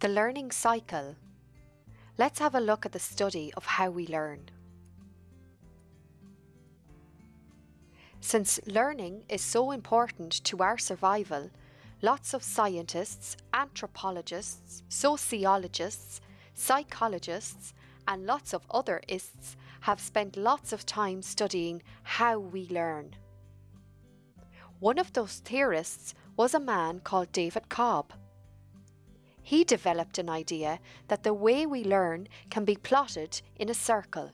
The learning cycle. Let's have a look at the study of how we learn. Since learning is so important to our survival, lots of scientists, anthropologists, sociologists, psychologists, and lots of other ists have spent lots of time studying how we learn. One of those theorists was a man called David Kolb. He developed an idea that the way we learn can be plotted in a circle.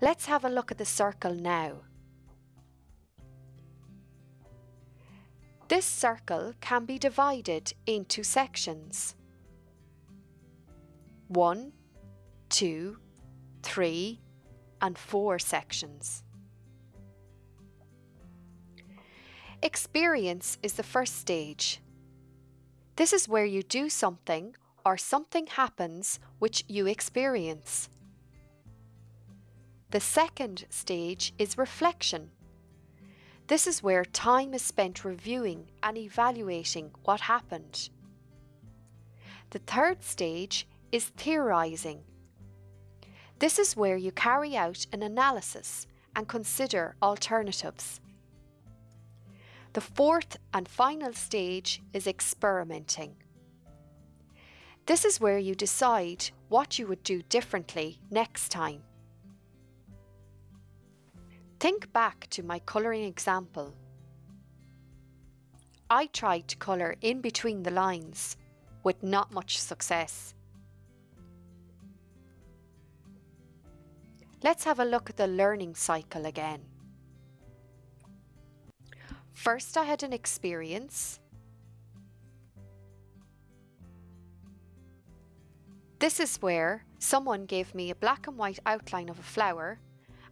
Let's have a look at the circle now. This circle can be divided into sections. 1, 2, 3 and 4 sections. Experience is the first stage. This is where you do something or something happens which you experience. The second stage is reflection. This is where time is spent reviewing and evaluating what happened. The third stage is theorising. This is where you carry out an analysis and consider alternatives. The fourth and final stage is experimenting. This is where you decide what you would do differently next time. Think back to my colouring example. I tried to colour in between the lines, with not much success. Let's have a look at the learning cycle again. First, I had an experience. This is where someone gave me a black and white outline of a flower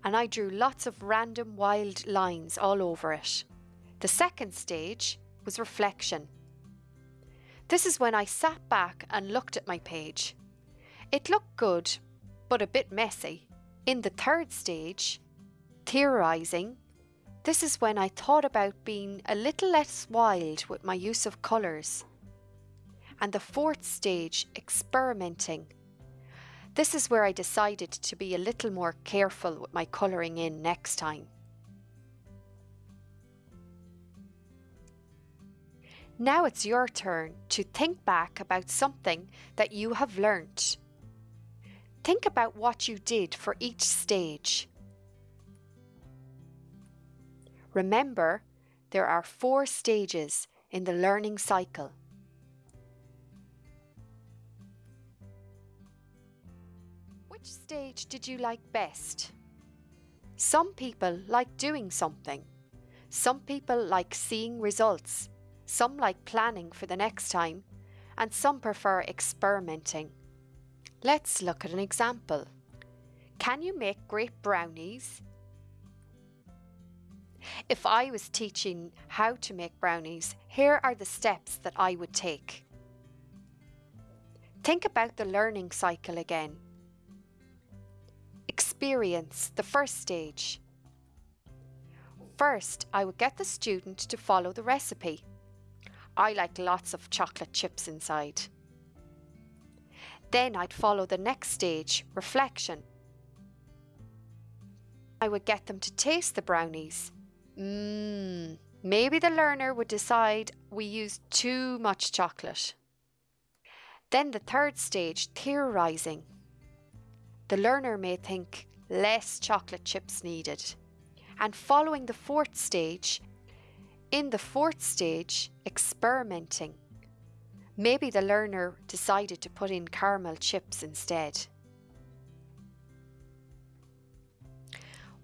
and I drew lots of random wild lines all over it. The second stage was reflection. This is when I sat back and looked at my page. It looked good, but a bit messy. In the third stage, theorising, this is when I thought about being a little less wild with my use of colours. And the fourth stage, experimenting. This is where I decided to be a little more careful with my colouring in next time. Now it's your turn to think back about something that you have learnt. Think about what you did for each stage. Remember, there are four stages in the learning cycle. Which stage did you like best? Some people like doing something. Some people like seeing results. Some like planning for the next time. And some prefer experimenting. Let's look at an example. Can you make great brownies? If I was teaching how to make brownies, here are the steps that I would take. Think about the learning cycle again. Experience, the first stage. First, I would get the student to follow the recipe. I like lots of chocolate chips inside. Then I'd follow the next stage, reflection. I would get them to taste the brownies Mmm, maybe the learner would decide we used too much chocolate. Then the third stage, theorising. The learner may think less chocolate chips needed. And following the fourth stage, in the fourth stage, experimenting. Maybe the learner decided to put in caramel chips instead.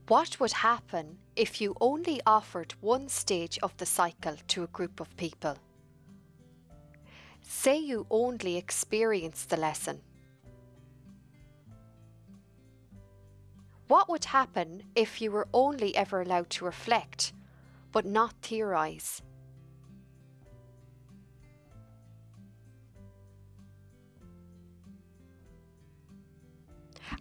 What would happen if you only offered one stage of the cycle to a group of people? Say you only experienced the lesson. What would happen if you were only ever allowed to reflect, but not theorise?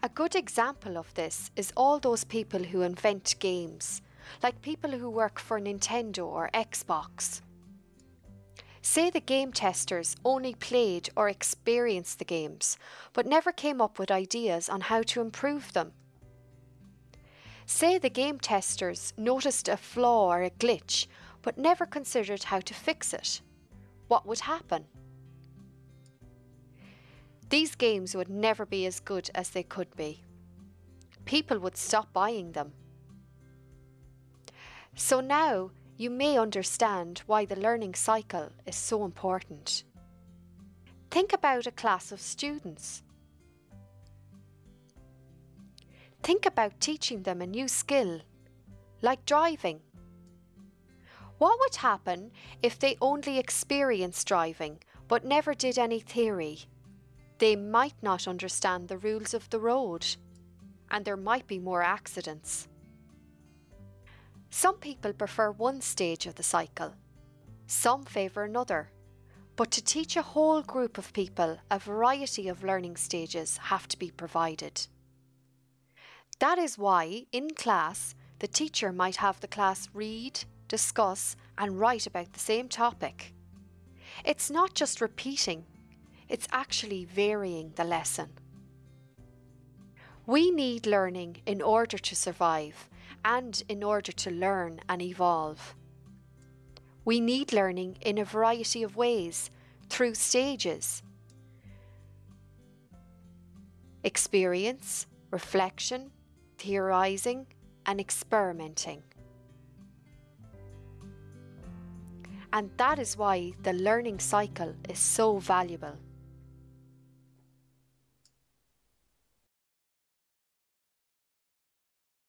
A good example of this is all those people who invent games, like people who work for Nintendo or Xbox. Say the game testers only played or experienced the games, but never came up with ideas on how to improve them. Say the game testers noticed a flaw or a glitch, but never considered how to fix it. What would happen? These games would never be as good as they could be. People would stop buying them. So now you may understand why the learning cycle is so important. Think about a class of students. Think about teaching them a new skill, like driving. What would happen if they only experienced driving but never did any theory? They might not understand the rules of the road, and there might be more accidents. Some people prefer one stage of the cycle, some favour another. But to teach a whole group of people, a variety of learning stages have to be provided. That is why, in class, the teacher might have the class read, discuss, and write about the same topic. It's not just repeating, it's actually varying the lesson. We need learning in order to survive and in order to learn and evolve. We need learning in a variety of ways, through stages. Experience, reflection, theorizing, and experimenting. And that is why the learning cycle is so valuable.